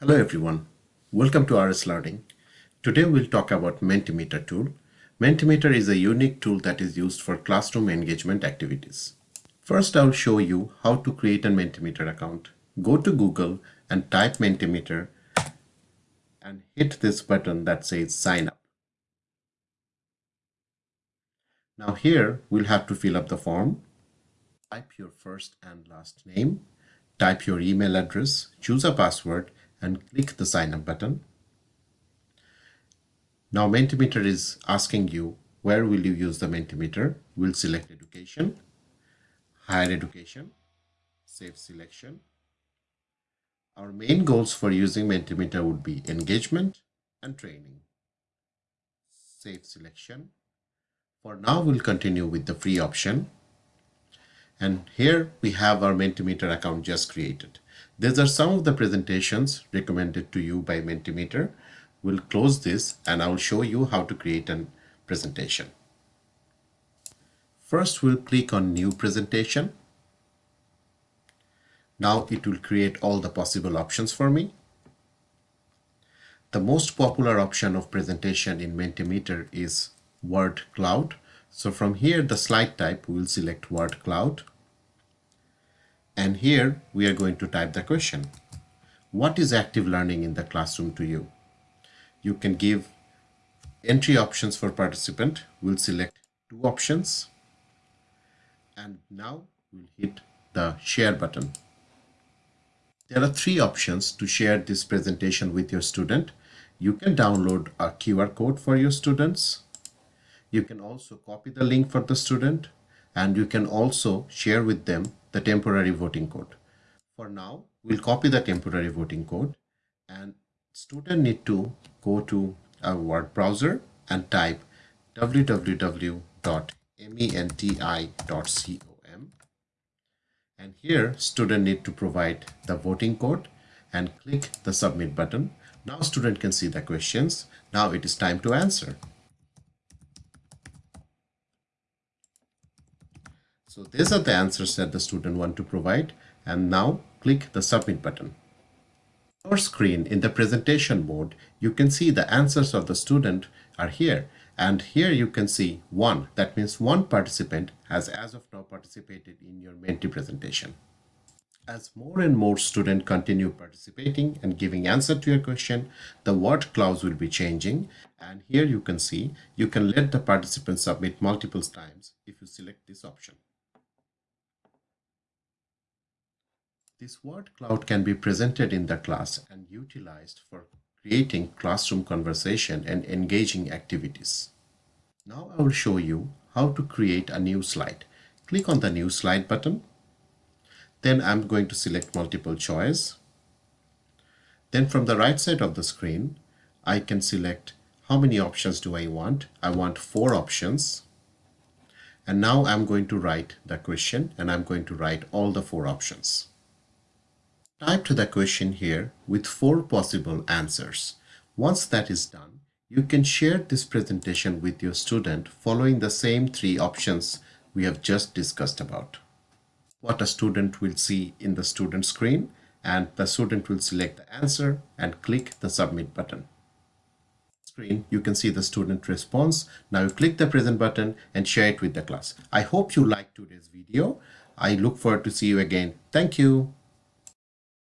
Hello everyone, welcome to RS Learning. Today we'll talk about Mentimeter tool. Mentimeter is a unique tool that is used for classroom engagement activities. First I'll show you how to create a Mentimeter account. Go to Google and type Mentimeter and hit this button that says sign up. Now here we'll have to fill up the form. Type your first and last name, type your email address, choose a password and click the sign up button. Now Mentimeter is asking you where will you use the Mentimeter. We'll select education, higher education, save selection. Our main goals for using Mentimeter would be engagement and training. Save selection. For now, we'll continue with the free option. And here we have our Mentimeter account just created. These are some of the presentations recommended to you by Mentimeter. We'll close this and I'll show you how to create a presentation. First, we'll click on New Presentation. Now it will create all the possible options for me. The most popular option of presentation in Mentimeter is Word Cloud. So from here, the slide type, we'll select Word Cloud. And here we are going to type the question. What is active learning in the classroom to you? You can give entry options for participant. We'll select two options. And now we'll hit the share button. There are three options to share this presentation with your student. You can download a QR code for your students. You can also copy the link for the student and you can also share with them the temporary voting code. For now, we'll copy the temporary voting code and student need to go to a word browser and type www.menti.com and here student need to provide the voting code and click the submit button. Now student can see the questions. Now it is time to answer. So these are the answers that the student want to provide and now click the submit button. On our screen in the presentation mode, you can see the answers of the student are here and here you can see one that means one participant has as of now participated in your Menti presentation. As more and more students continue participating and giving answer to your question, the word clouds will be changing. And here you can see, you can let the participant submit multiple times if you select this option. This word cloud can be presented in the class and utilized for creating classroom conversation and engaging activities. Now I will show you how to create a new slide. Click on the new slide button. Then I'm going to select multiple choice. Then from the right side of the screen, I can select how many options do I want. I want four options. And now I'm going to write the question and I'm going to write all the four options. Type to the question here with four possible answers. Once that is done, you can share this presentation with your student following the same three options we have just discussed about. What a student will see in the student screen and the student will select the answer and click the submit button. Screen, you can see the student response. Now you click the present button and share it with the class. I hope you liked today's video. I look forward to see you again. Thank you.